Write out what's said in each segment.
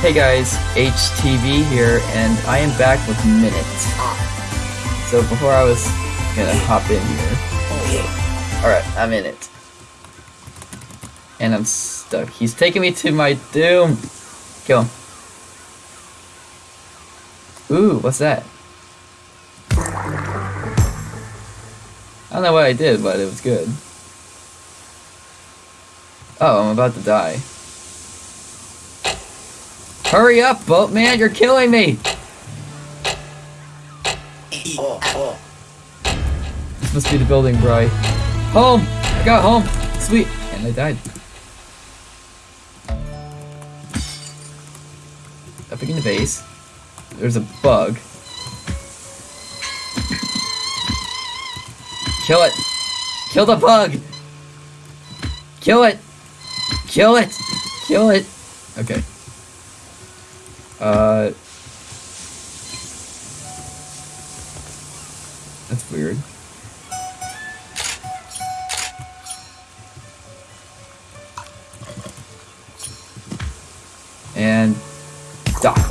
Hey guys, HTV here, and I am back with Minutes. So before I was gonna hop in here. Alright, I'm in it. And I'm stuck. He's taking me to my doom! Kill him. Ooh, what's that? I don't know what I did, but it was good. Oh, I'm about to die. Hurry up, boatman, you're killing me! This must be the building, Bry. Home! I got home! Sweet! And I died. Up in the base. There's a bug. Kill it! Kill the bug! Kill it! Kill it! Kill it! Okay. Uh... That's weird. And... Die.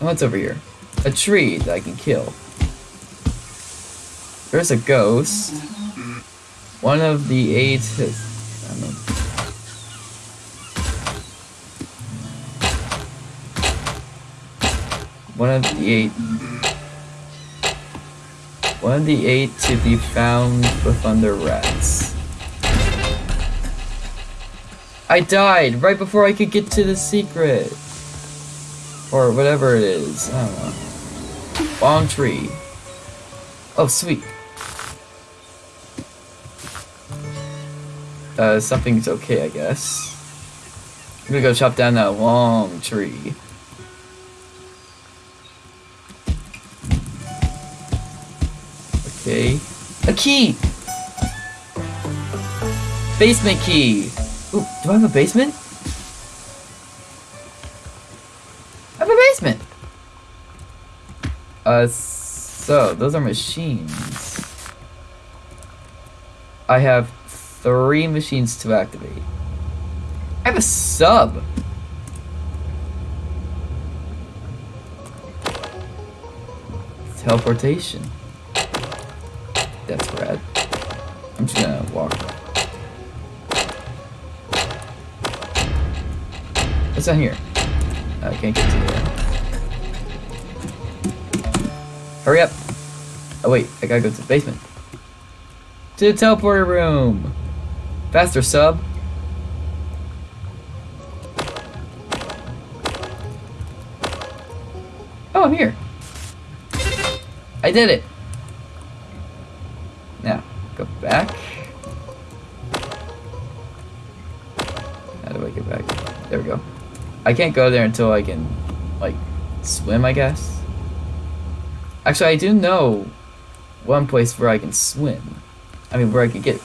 What's over here? A tree that I can kill. There's a ghost. One of the eight I don't know. One of the eight. One of the eight to be found with thunder rats. I died right before I could get to the secret. Or whatever it is. I don't know. Long tree. Oh, sweet. Uh, something's okay, I guess. I'm gonna go chop down that long tree. A key! Basement key! Ooh, do I have a basement? I have a basement! Uh, so, those are machines. I have three machines to activate. I have a sub! Teleportation. That's rad. I'm just gonna walk. What's down here? I can't get to there. Hurry up! Oh wait, I gotta go to the basement. To the teleporter room! Faster, sub! Oh, I'm here! I did it! Now, go back. How do I get back? There we go. I can't go there until I can, like, swim, I guess. Actually, I do know one place where I can swim. I mean, where I can get,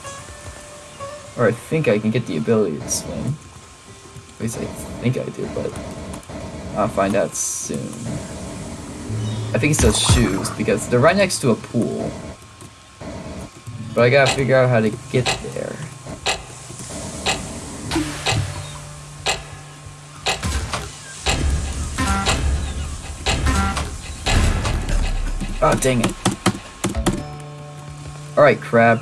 or I think I can get the ability to swim. At least I think I do, but I'll find out soon. I think it's those shoes, because they're right next to a pool. But I gotta figure out how to get there. Oh, dang it. Alright, crab.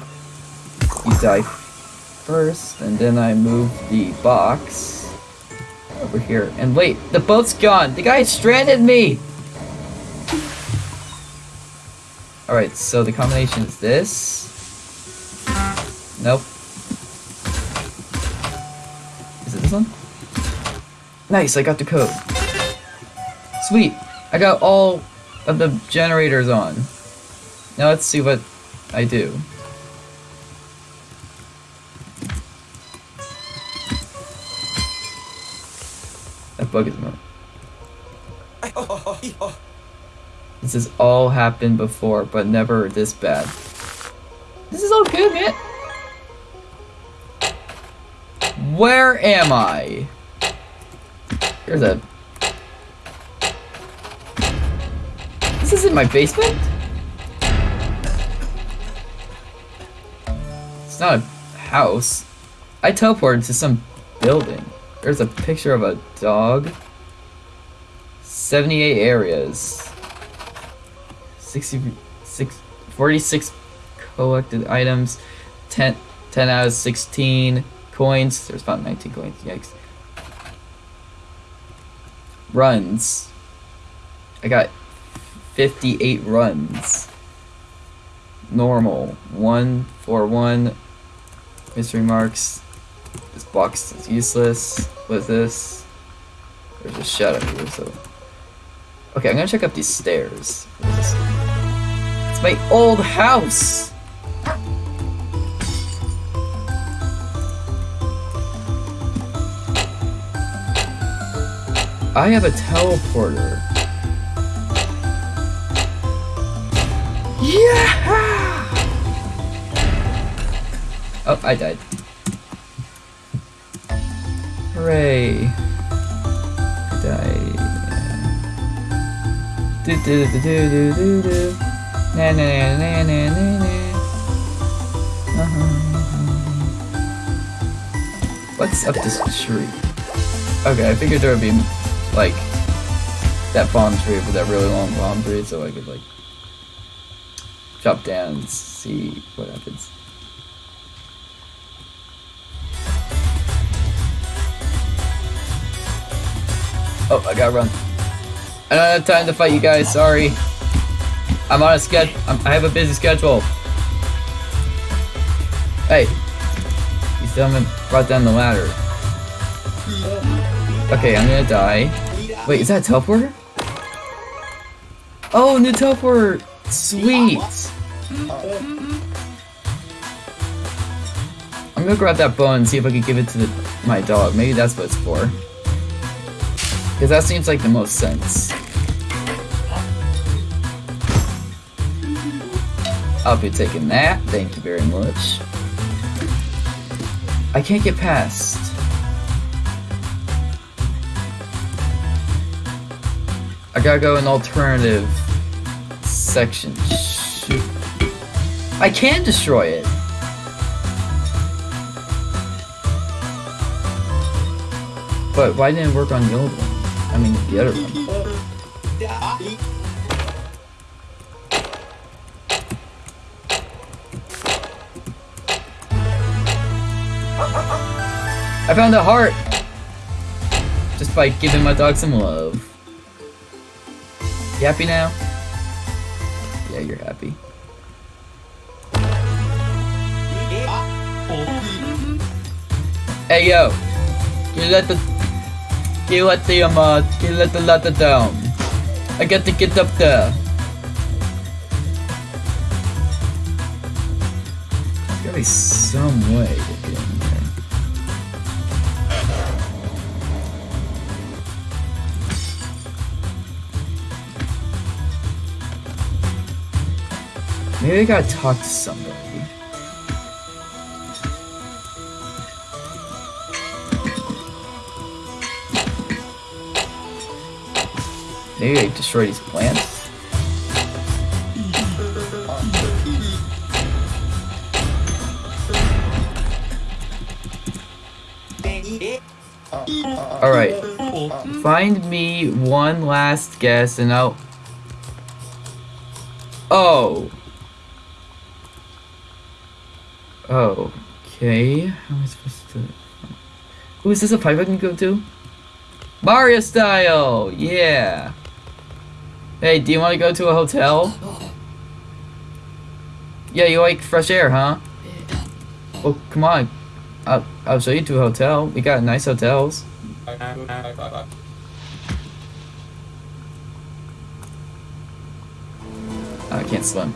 You die first, and then I move the box over here. And wait, the boat's gone! The guy stranded me! Alright, so the combination is this. Nope. Is it this one? Nice, I got the code. Sweet! I got all of the generators on. Now let's see what I do. That bug is annoying. This has all happened before, but never this bad. This is all good, man. Where am I? There's a... This isn't my basement? It's not a house. I teleported to some building? There's a picture of a dog. 78 areas. 66, 46 collected items. 10, 10 out of 16 coins. There's about 19 coins. Yikes. Runs. I got 58 runs. Normal. 1 for 1. Mystery marks. This box is useless. What is this? There's a shadow here, so. Okay, I'm gonna check up these stairs. It's my old house! I have a teleporter. Yeah! Oh, I died. Hooray. Died. Do do do do do do do. Na na na na na na na. Uh-huh. What's up this tree? Okay, I figured there would be like that palm tree with that really long palm tree so I could like chop down and see what happens. Oh, I gotta run. I don't have time to fight you guys, sorry. I'm on a schedule. I have a busy schedule. Hey. You still haven't brought down the ladder. Hmm. Okay, I'm gonna die. Wait, is that a teleporter? Oh, new teleporter! Sweet! I'm gonna grab that bone and see if I can give it to the, my dog. Maybe that's what it's for. Because that seems like the most sense. I'll be taking that, thank you very much. I can't get past. I gotta go an alternative section. Shoot. I can destroy it! But why didn't it work on the old one? I mean, the other one. I found a heart! Just by giving my dog some love. You happy now? Yeah, you're happy. Hey yo! You let the... You let the, um, uh, you let the ladder down? I got to get up there. There's gotta be some way Maybe I gotta talk to somebody. Maybe I destroy these plants? Alright. Find me one last guess and I'll... Oh. Oh. Okay. How am I supposed to... Who is this a pipe I can go to? Mario style! Yeah! Hey, do you want to go to a hotel? Yeah, you like fresh air, huh? Well, come on. I'll, I'll show you to a hotel. We got nice hotels. Oh, I can't swim.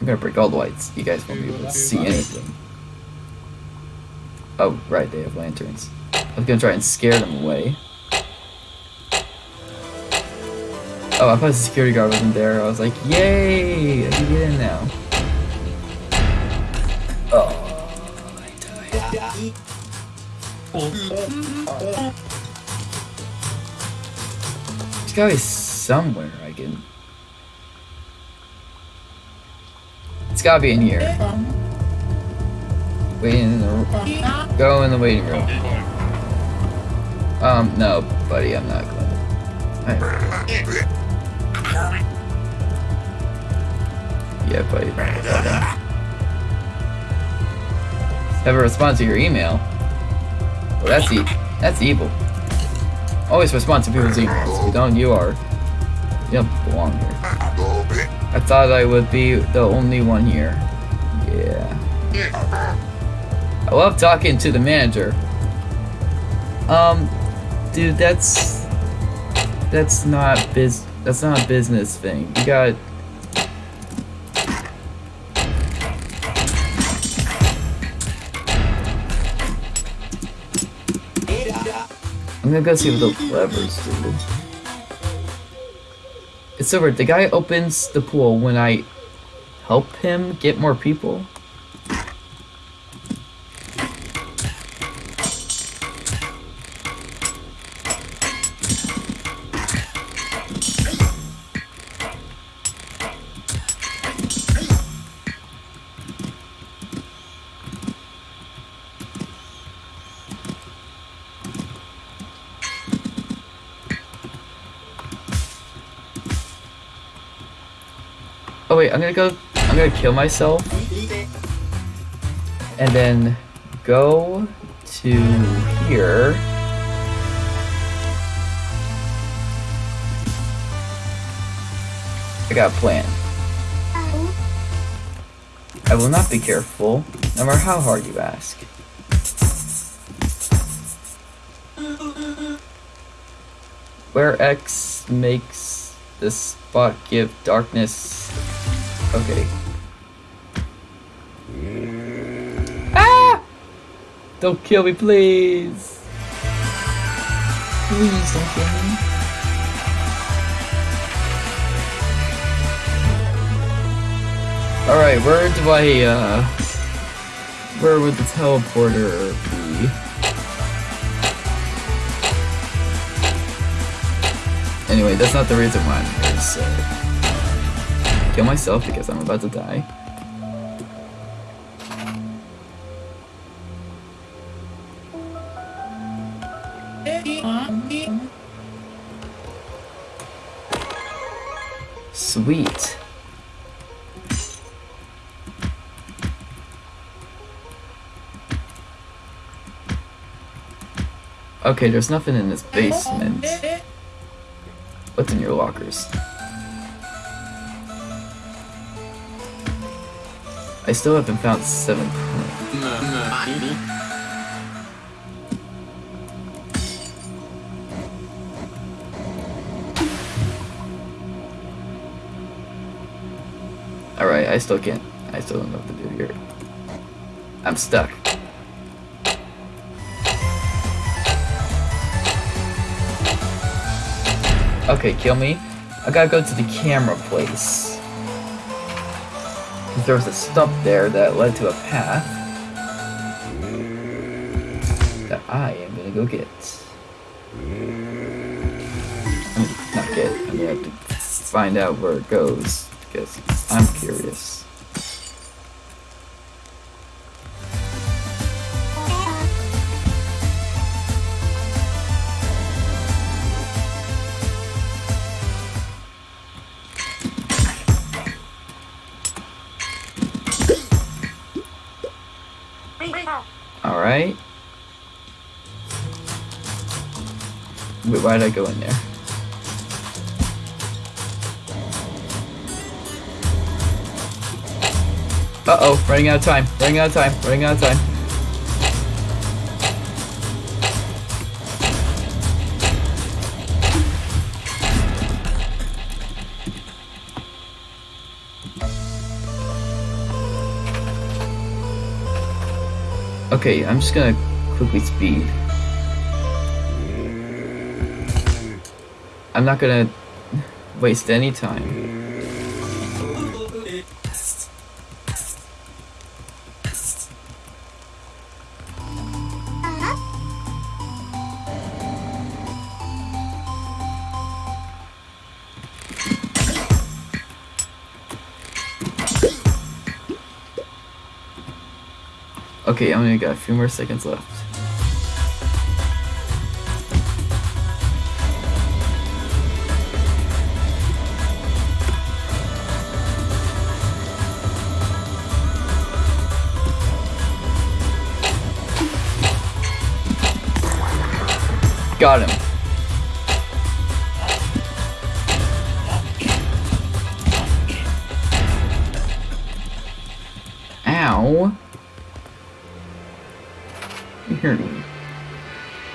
I'm gonna break all the lights. You guys won't be able to see anything. Oh, right, they have lanterns. I was gonna try and scare them away. Oh, I thought the security guard wasn't there. I was like, yay! I can get in now. Oh, I died. There's gotta be somewhere I can... gotta be in here. Wait in the go in the waiting room. Um, no, buddy, I'm not going. Yeah, buddy. Okay. Never respond to your email. Well, that's e that's evil. Always respond to people's emails. If you don't, you are belong here. I thought I would be the only one here. Yeah. I love talking to the manager. Um, dude, that's that's not biz. That's not a business thing. You got. I'm gonna go see what the levers do. It's over. The guy opens the pool when I help him get more people. Wait, I'm gonna go, I'm gonna kill myself. And then go to here. I got a plan. I will not be careful, no matter how hard you ask. Where X makes the spot give darkness. Okay. Ah! Don't kill me, please. Please don't kill me. Alright, where do I, uh... Where would the teleporter be? Anyway, that's not the reason why I'm here, so... Kill myself because I'm about to die. Sweet. Okay, there's nothing in this basement. What's in your lockers? I still haven't found seven. Alright, I still can't. I still don't know what to do here. I'm stuck. Okay, kill me. I gotta go to the camera place. Because there was a stump there that led to a path. That I am gonna go get. I mean, not get. I'm gonna have to find out where it goes. Because I'm curious. Wait, why did I go in there? Uh-oh, running out of time, running out of time, running out of time. Okay, I'm just gonna quickly speed. I'm not gonna waste any time. Okay, I only got a few more seconds left. Got him. Ow. You heard me.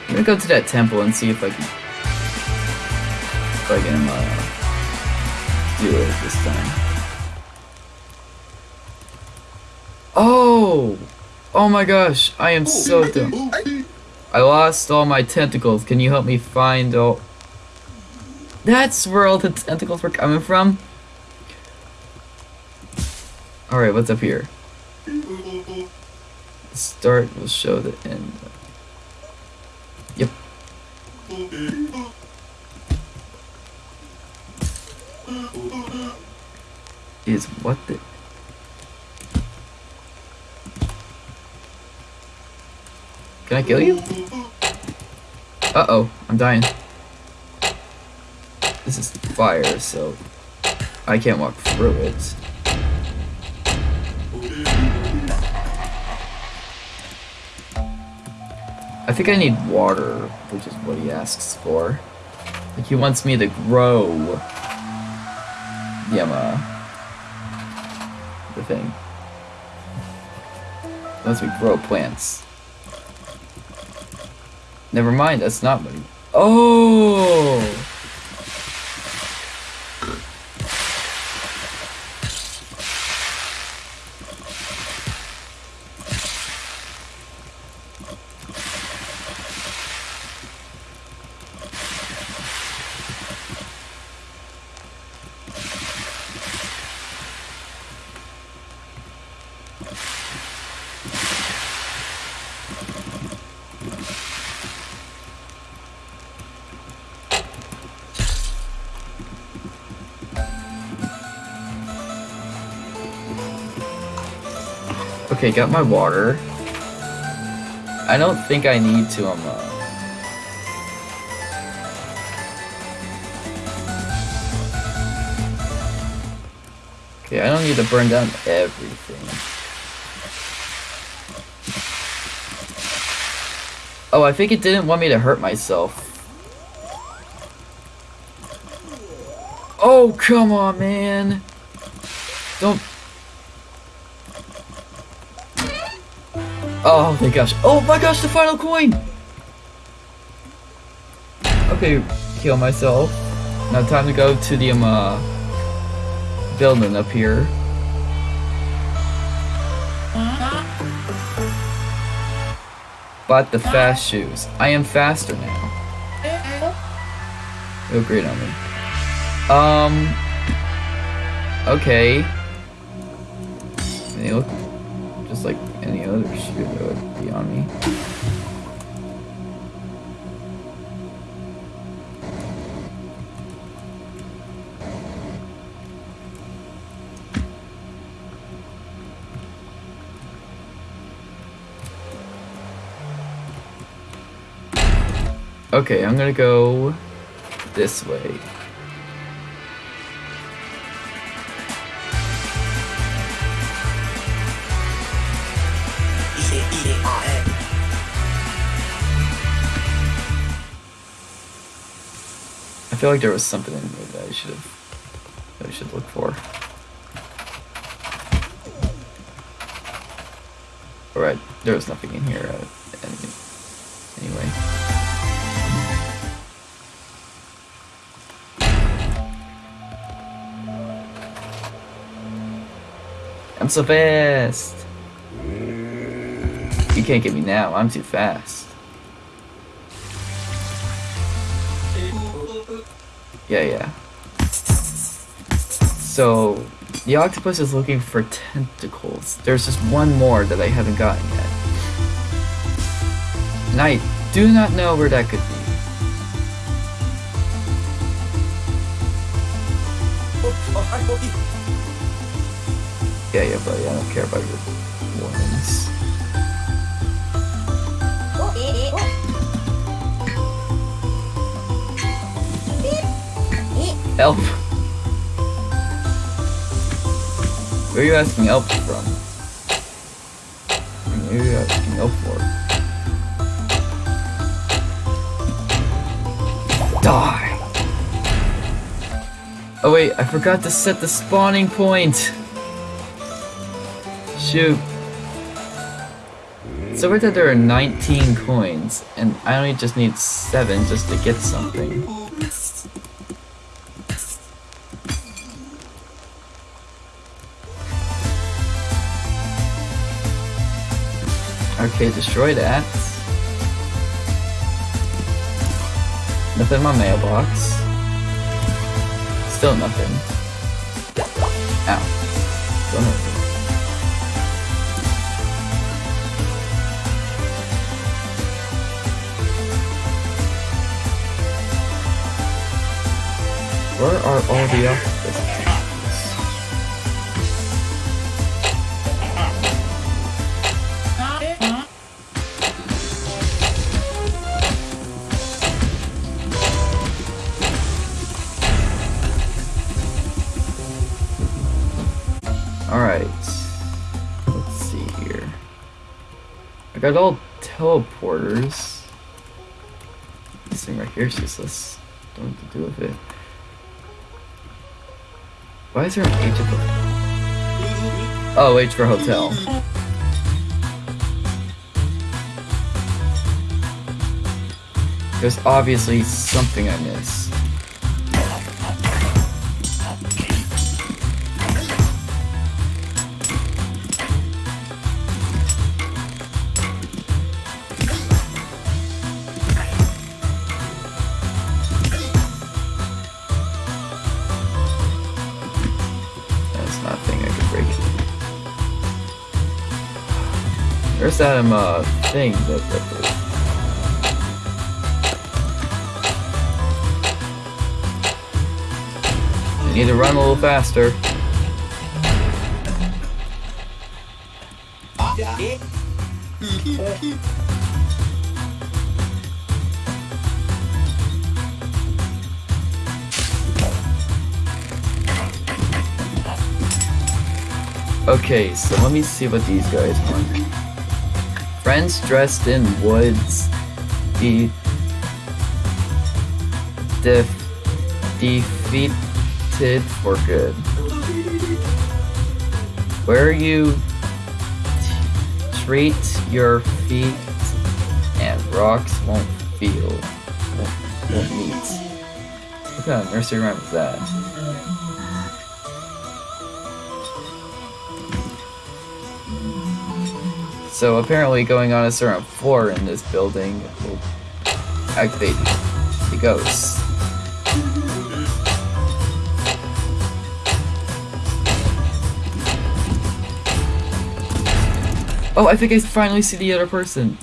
I'm gonna go to that temple and see if I can if I can uh, do it this time. Oh! Oh my gosh, I am so dumb. I lost all my tentacles. Can you help me find all... That's where all the tentacles were coming from? Alright, what's up here? The start will show the end. Yep. Is what the... Can I kill you? Uh-oh, I'm dying. This is fire, so I can't walk through it. I think I need water, which is what he asks for. Like he wants me to grow Yama. The thing. He wants me grow plants. Never mind, that's not. Oh! Okay, got my water. I don't think I need to, um, uh... Okay, I don't need to burn down everything. Oh, I think it didn't want me to hurt myself. Oh, come on, man. Don't Oh my gosh. Oh my gosh, the final coin! Okay, kill myself. Now time to go to the um, uh, building up here. Bought the fast shoes. I am faster now. Great on me. Um. Okay. Would be on me. Okay, I'm gonna go this way. Feel like there was something in here that I should have that I should look for. Alright, there was nothing in here uh, anyway. I'm so fast! You can't get me now, I'm too fast. Yeah, yeah. So, the octopus is looking for tentacles. There's just one more that I haven't gotten yet. And I do not know where that could be. Yeah, yeah, buddy, I don't care about your warnings. Help. Where are you asking help from? Where are you asking help for? Die! Oh wait, I forgot to set the spawning point! Shoot. So right that there are 19 coins, and I only just need 7 just to get something. Okay, destroy that. Nothing in my mailbox. Still nothing. Ow. Don't. Where are all the Got all teleporters. This thing right here is useless. Don't know what to do with it. Why is there an H at the... Oh, H for hotel. There's obviously something I missed. Um uh thing that that that- need to run a little faster. Okay, so let me see what these guys want. Friends dressed in woods. De def defeated for good. Where you treat your feet and rocks won't feel won't, meet. What kind of nursery rhyme is that? So apparently going on a certain floor in this building will activate the ghosts. Oh, I think I finally see the other person.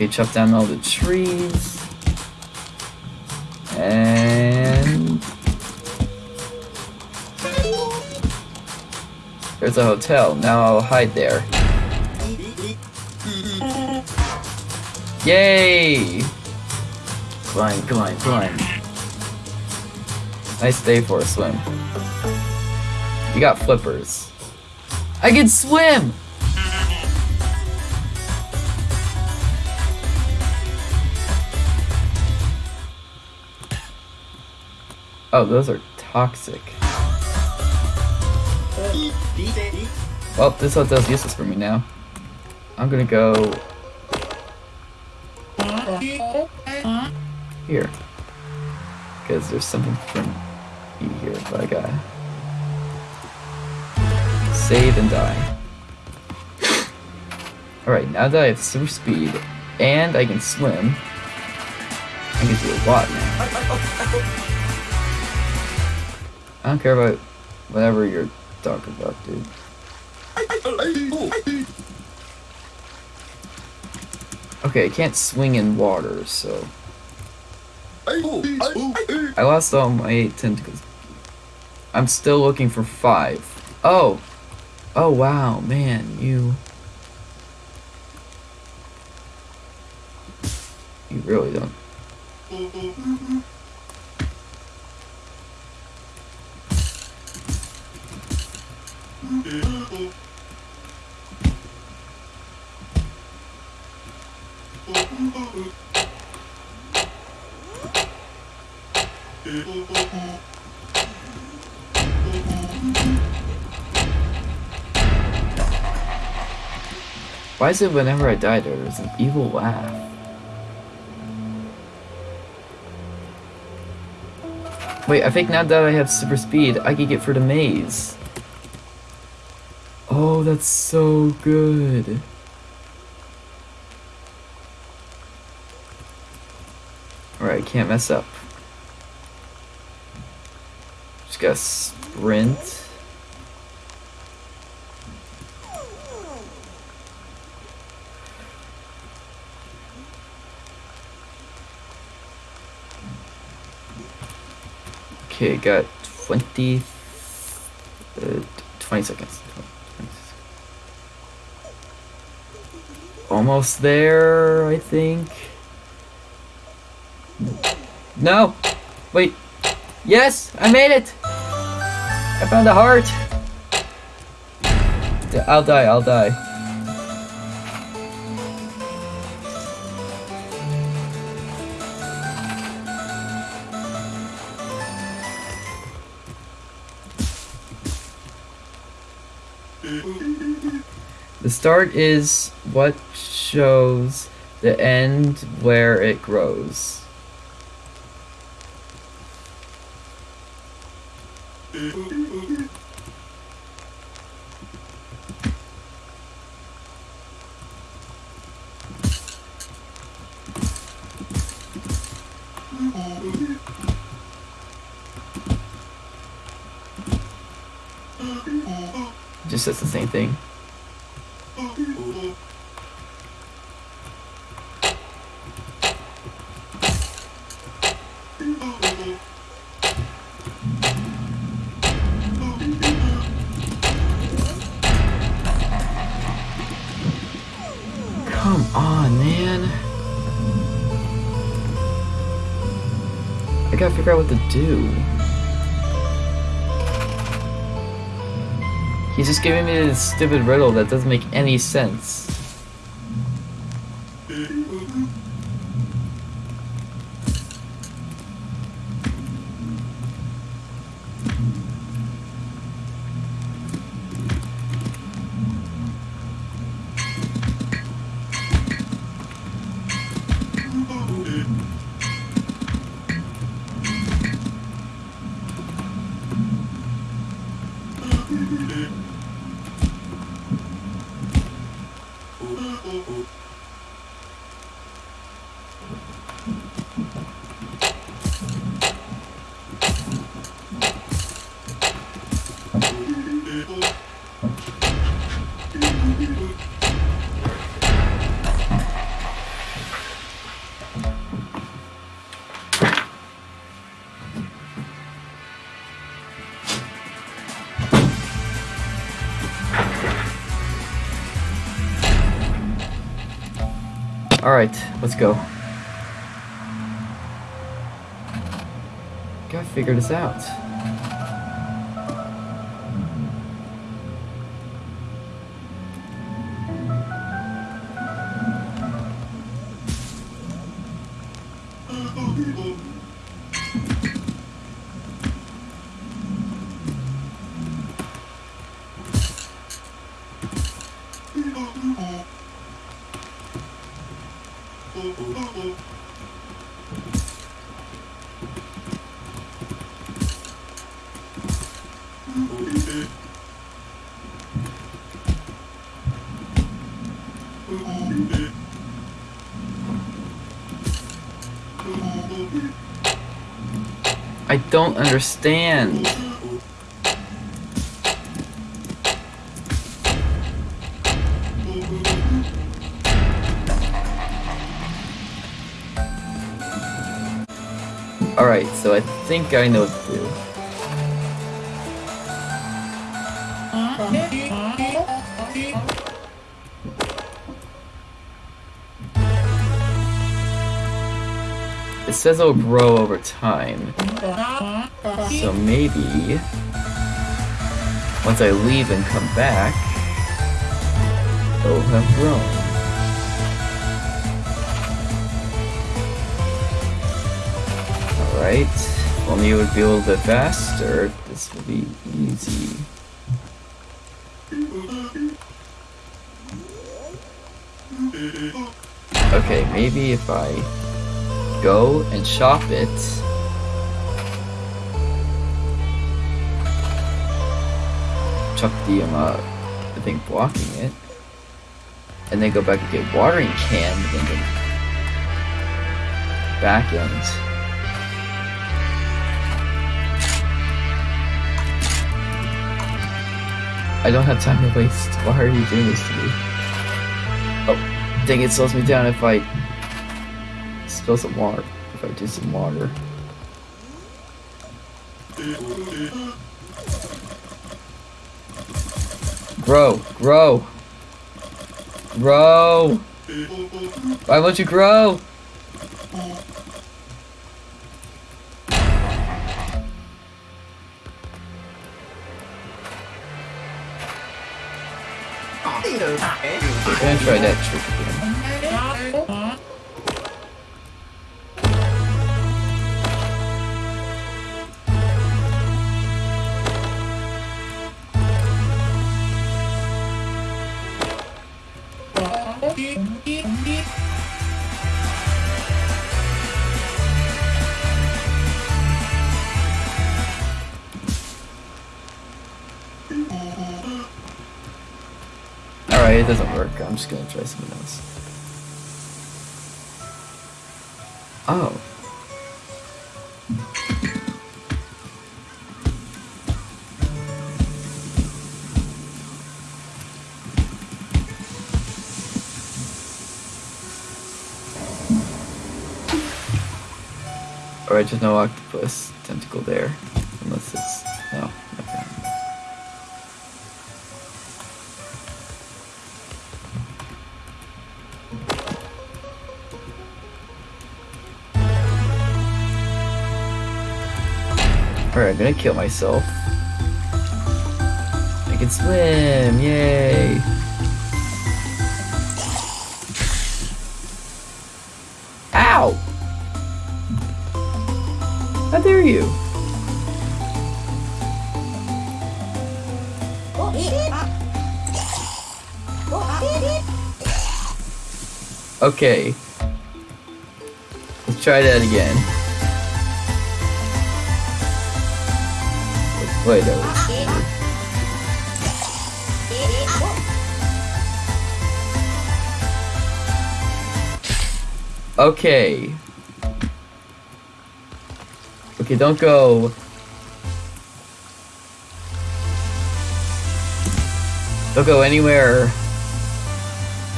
Okay, chop down all the trees. And there's a hotel. Now I'll hide there. Yay! Climb, climb, climb. Nice day for a swim. You got flippers. I can swim! Oh, those are toxic. Well, this hotel's useless for me now. I'm gonna go here. Because there's something for me here, but I gotta save and die. Alright, now that I have super speed and I can swim, I can do a lot now. I don't care about whatever you're talking about, dude. Okay, I can't swing in water, so I lost all my eight tentacles. I'm still looking for five. Oh! Oh wow, man, you... You really don't. Mm-hmm. Why is it whenever I die there's an evil laugh? Wait, I think now that I have super speed, I can get through the maze. Oh, that's so good. Alright, can't mess up. Just gotta sprint. Okay, got 20, uh, 20 seconds. Almost there, I think. No! Wait. Yes! I made it! I found a heart! I'll die, I'll die. The start is what shows the end where it grows. Just says the same thing. Come on, man. I gotta figure out what to do. He's just giving me this stupid riddle that doesn't make any sense. Alright, let's go. Gotta figure this out. I don't understand. so I think I know what to do. It says it'll grow over time. So maybe... Once I leave and come back, it'll have grown. If only it would be a little bit faster, this would be easy. Okay, maybe if I go and shop it. Chuck the um, uh, the thing blocking it. And then go back and get watering can and then back end. I don't have time to waste. Why are you doing this to me? Oh, dang it slows me down if I spill some water. If I do some water. Grow, grow. Grow. Why won't you grow? I'm gonna try that trick I'm just gonna try something else. Oh. Alright, there's no octopus tentacle there. Unless it's... I'm gonna kill myself. I can swim! Yay! Ow! How dare you? Okay. Let's try that again. Wait, that was Okay. Okay, don't go. Don't go anywhere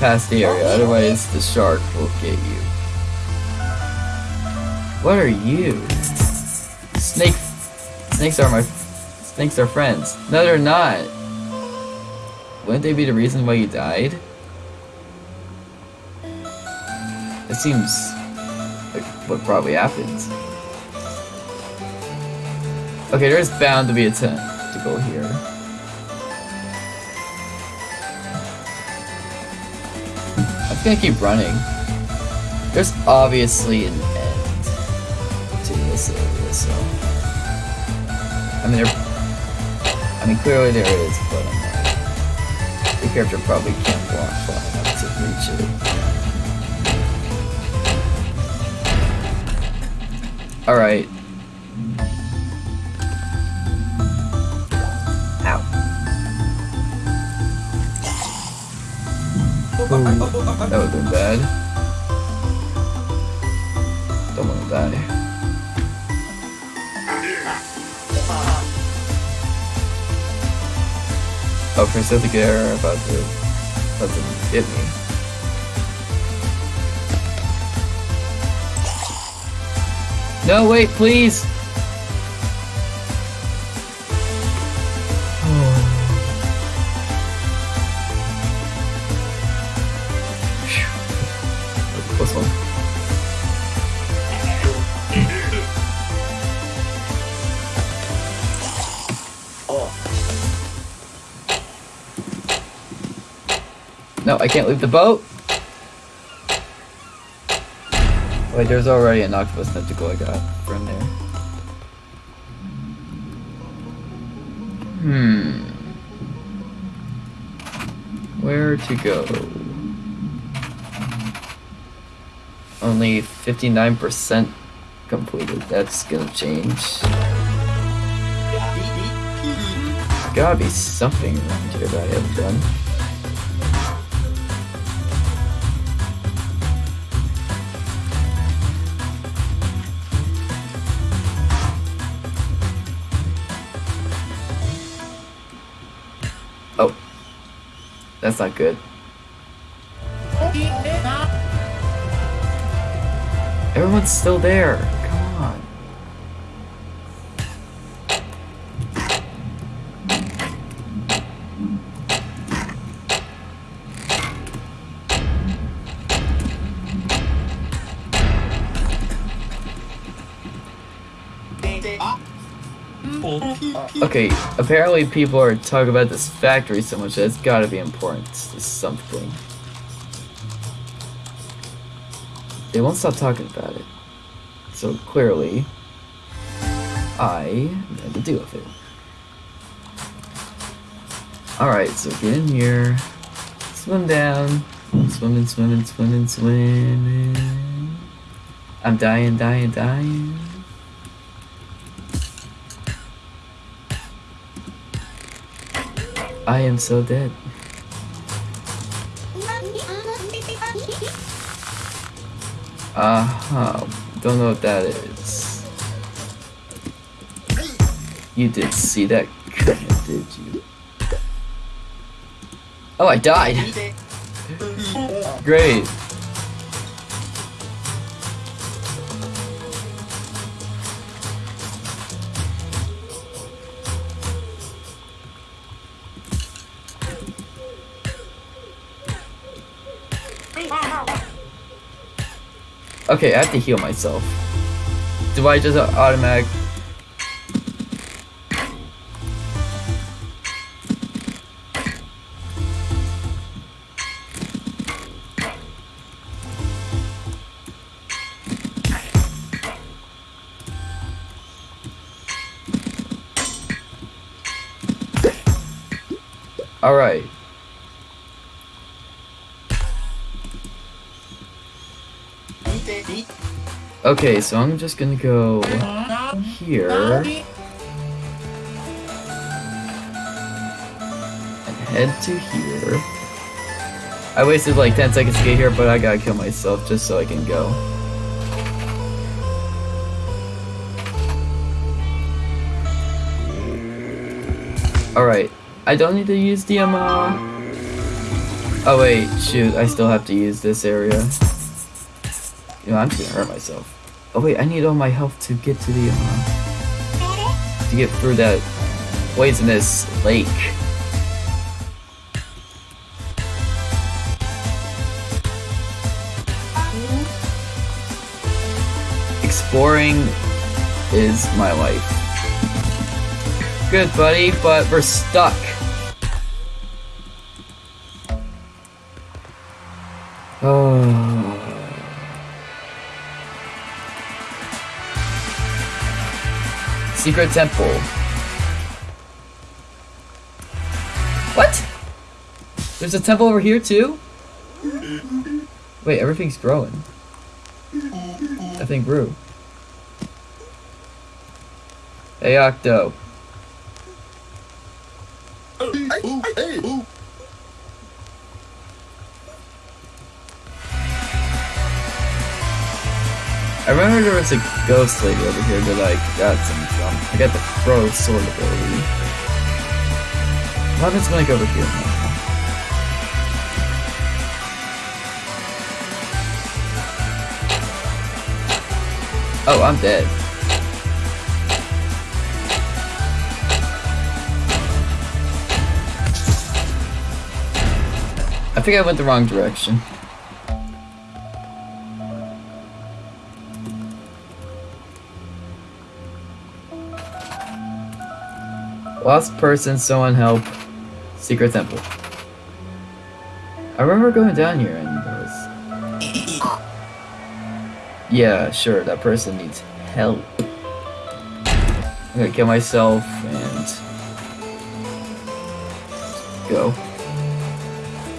past the area, otherwise the shark will get you. What are you? Snake. Snakes are my. Snakes are friends. No, they're not. Wouldn't they be the reason why you died? It seems like what probably happens. Okay, there's bound to be a tent to go here. I'm gonna keep running. There's obviously an end to this area, so. I mean, there. I mean, clearly there is, but I'm not. The character probably can't walk far enough to reach it. Alright. Ow. That would have been bad. Don't want to die. Oh, Pacific Air about to, about to hit me. No, wait, please! I can't leave the boat. Wait, there's already an octopus tentacle I got from there. Hmm. Where to go? Only 59% completed. That's gonna change. Gotta be something around here that I haven't done. Not good. Everyone's still there. Okay, apparently people are talking about this factory so much that it's gotta be important to something. They won't stop talking about it. So clearly, I had to deal with it. Alright, so get in here, swim down, swimming, swimming, swimming, swimming. I'm dying, dying, dying. I am so dead. Uh huh. Don't know what that is. You did see that, did you? Oh, I died. Great. Okay, I have to heal myself. Do I just automatic? All right. Okay, so I'm just gonna go here. And head to here. I wasted like 10 seconds to get here, but I gotta kill myself just so I can go. Alright, I don't need to use the, um, uh... Oh wait, shoot, I still have to use this area. You know, I'm just gonna hurt myself. Oh wait, I need all my health to get to the, uh, to get through that poisonous lake. Exploring is my life. Good, buddy, but we're stuck. Secret temple. What? There's a temple over here too? Wait, everything's growing. That thing grew. Hey, Octo. I remember there was a ghost lady over here that I got some from. I got the pro sword ability. What happens I go over here now? Oh, I'm dead. I think I went the wrong direction. Lost person, someone help. Secret temple. I remember going down here and was. Yeah, sure, that person needs help. I'm gonna kill myself and go.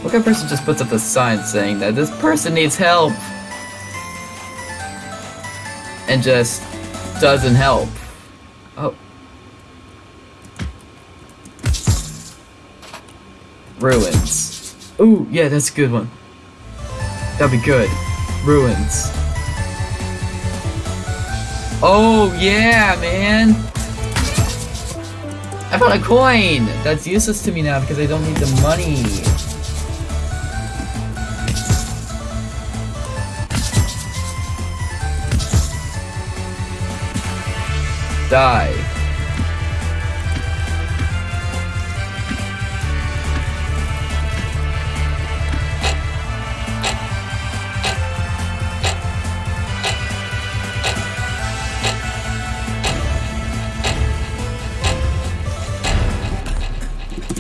What kind of person just puts up a sign saying that this person needs help and just doesn't help? Ruins. Ooh, yeah, that's a good one. That'd be good. Ruins. Oh, yeah, man! I found a coin! That's useless to me now because I don't need the money. Die.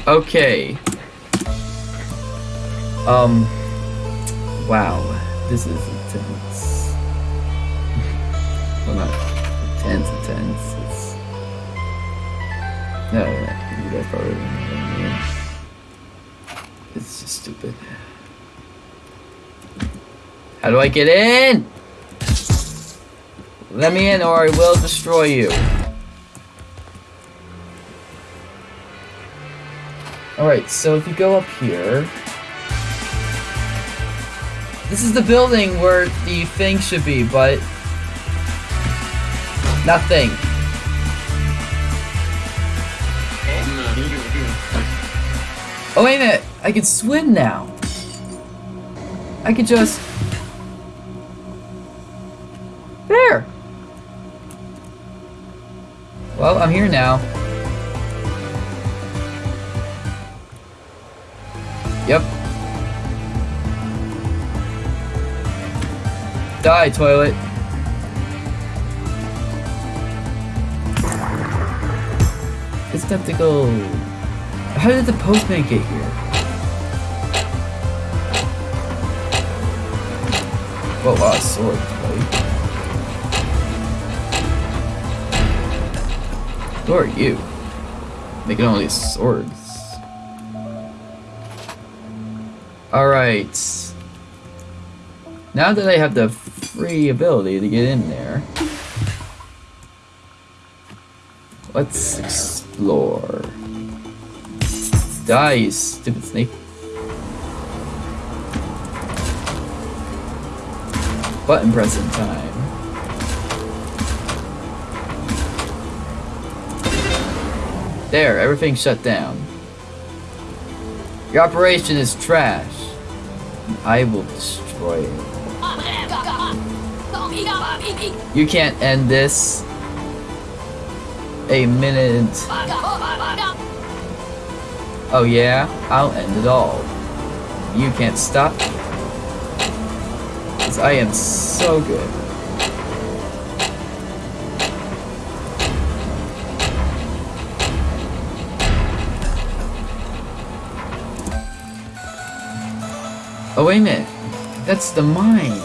Okay. Um. Wow. This is intense. well, not intense, intense. It's. No. You guys probably know what I mean. It's just stupid. How do I get in? Let me in or I will destroy you. Alright, so if you go up here... This is the building where the thing should be, but... Nothing. Oh wait a minute! I can swim now! I can just... There! Well, I'm here now. Yep. Die, toilet. It's time to go. How did the postman get here? Lot of swords, right? Who are you? Making all these swords. Alright. Now that I have the free ability to get in there, let's explore. Die, you stupid snake. Button pressing time. There, everything shut down. Your operation is trash. I will destroy it. You can't end this. A minute. Oh yeah? I'll end it all. You can't stop. Cause I am so good. Oh, wait a minute. That's the mine.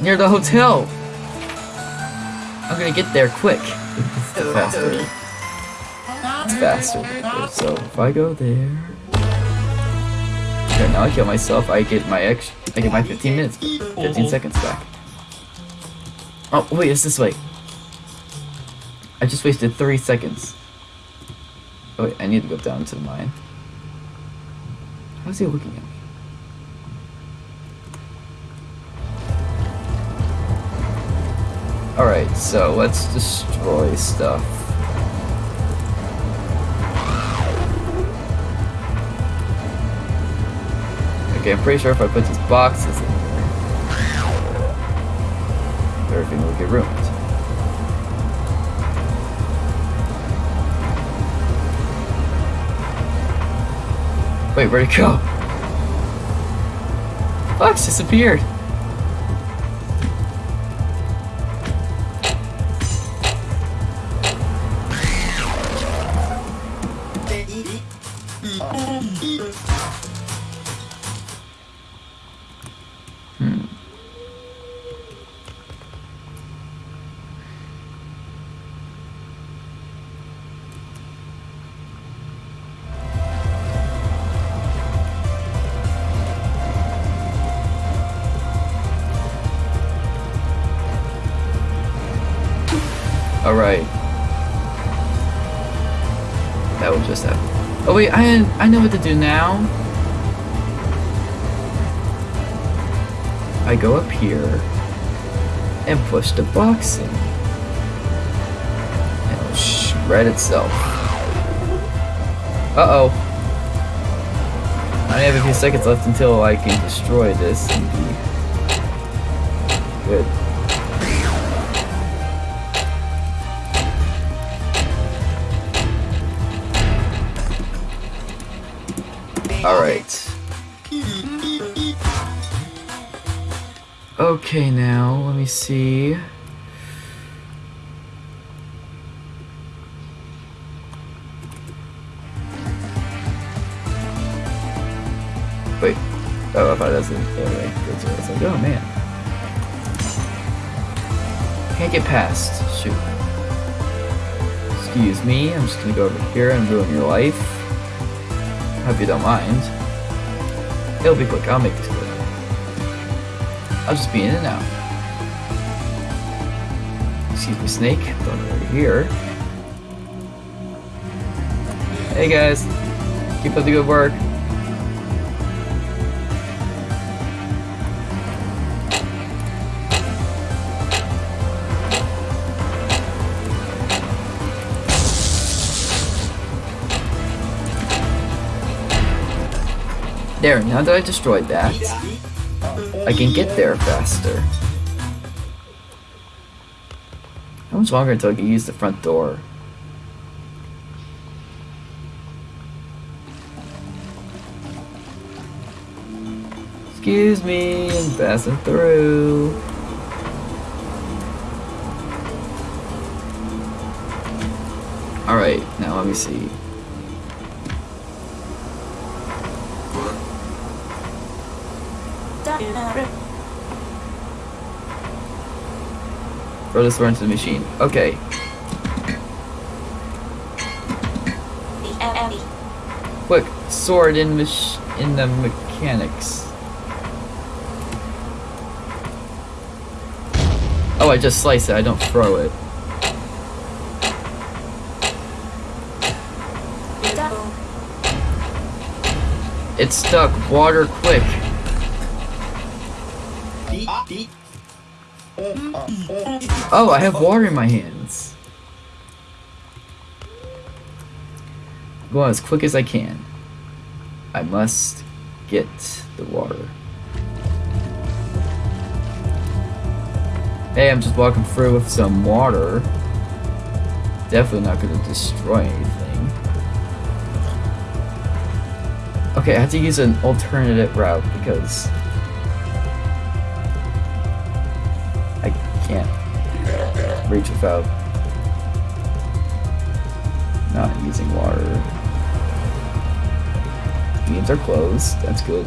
Near the hotel. I'm gonna get there quick. It's faster. It's faster. So if I go there. Okay, now I kill myself. I get my ex. I get my 15 minutes, 15 seconds back. Oh wait, it's this way. I just wasted three seconds. Oh wait, I need to go down to the mine. How's he looking at me? Alright, so let's destroy stuff. Okay, I'm pretty sure if I put these boxes in here, everything will get ruined. Wait, where'd it go? Box disappeared. I I know what to do now. I go up here and push the box in. And it'll shred itself. Uh-oh. I have a few seconds left until I can destroy this and be Okay, now, let me see. Wait. Oh, I thought that's an anyway. That's what I was like, oh man. Can't get past. Shoot. Excuse me, I'm just gonna go over here and ruin your life. Hope you don't mind. It'll be quick, I'll make this quick. I'll just be in and out. Excuse me, snake. Going over here. Hey guys, keep up the good work. There, now that I destroyed that, I can get there faster. How much longer until I can use the front door? Excuse me, I'm passing through. Alright, now let me see. Throw this sword into the machine. Okay. Quick, sword in mach in the mechanics. Oh, I just slice it. I don't throw it. It's stuck. Water quick. Oh, I have water in my hands. Go as quick as I can. I must get the water. Hey, I'm just walking through with some water. Definitely not to destroy anything. Okay, I have to use an alternative route because reach without not using water. Beams are closed. That's good.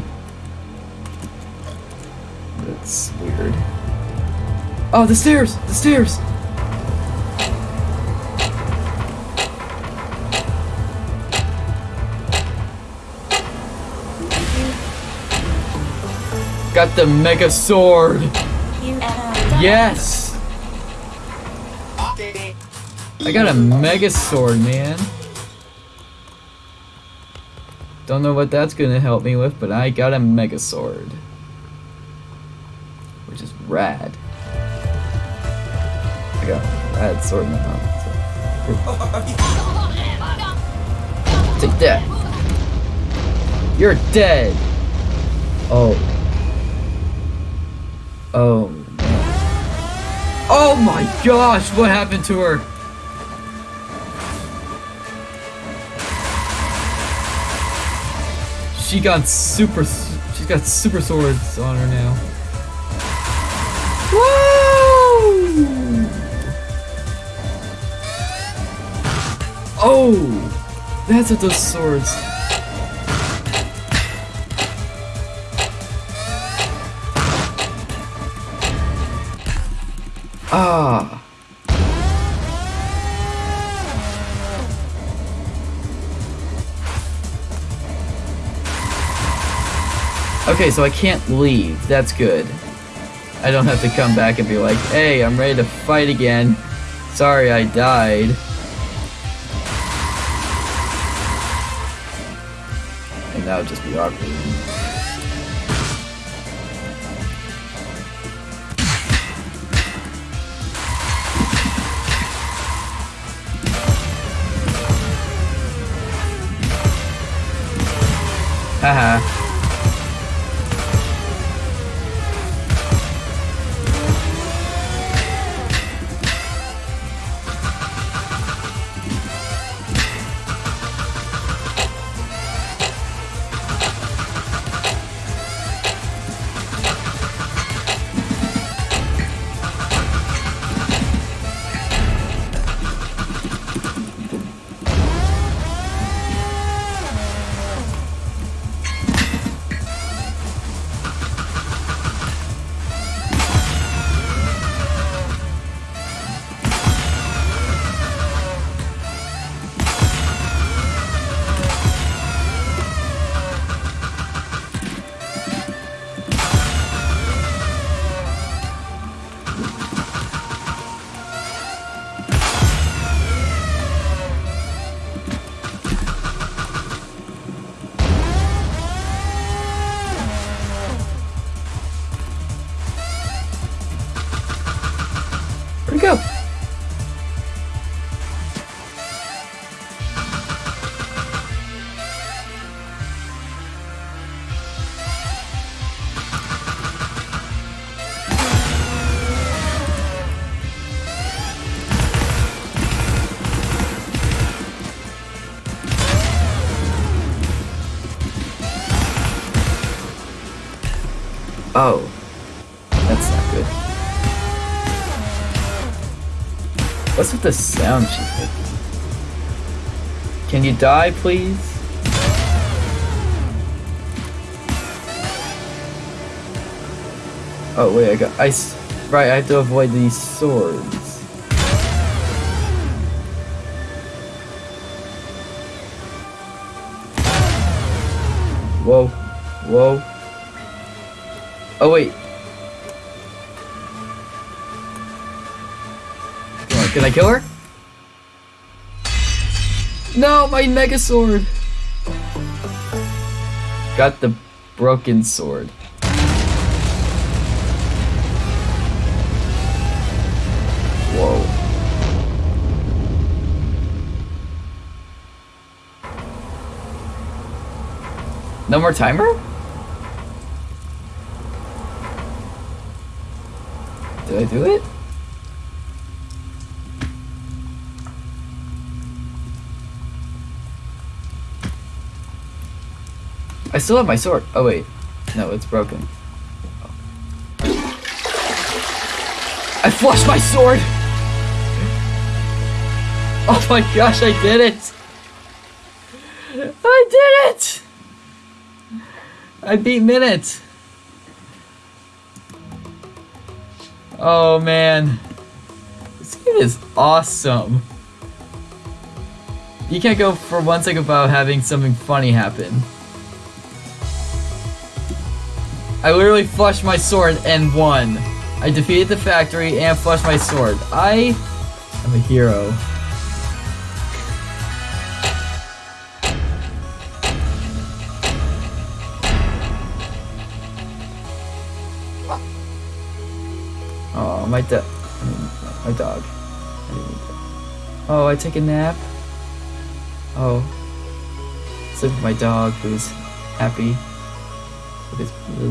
That's weird. Oh, the stairs! The stairs! Got the mega sword! Uh, yes! I got a mega sword, man. Don't know what that's gonna help me with, but I got a mega sword. Which is rad. I got a rad sword in my mouth. Take that. You're dead. Oh. Oh. Oh my gosh, what happened to her? She got super, she's got super swords on her now. Woo! Oh, that's what those swords. Ah. Okay, so I can't leave. That's good. I don't have to come back and be like, hey, I'm ready to fight again. Sorry I died. And that would just be awkward. Haha. The sound she's making? Can you die, please? Oh wait, I got ice. Right, I have to avoid these swords. Whoa, whoa. Oh wait, Can I kill her? No, my mega sword. Got the broken sword. Whoa. No more timer? Did I do it? I still have my sword. Oh wait, no, it's broken. I flushed my sword. Oh my gosh, I did it! I did it! I beat Minit. Oh man, this game is awesome. You can't go for one second without having something funny happen. I literally flushed my sword and won. I defeated the factory and flushed my sword. I am a hero. Oh, my dog. My dog. Oh, I take a nap. Oh. Sleep with my dog who's happy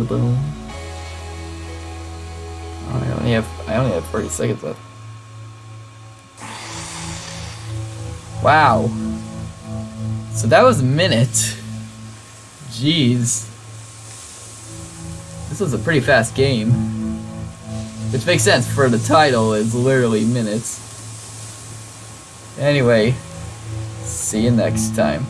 bone. Oh, I only have I only have 40 seconds left. Wow. So that was a minute. Jeez. This was a pretty fast game. Which makes sense for the title is literally minutes. Anyway, see you next time.